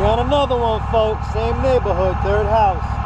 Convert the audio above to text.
We on another one, folks. Same neighborhood, third house.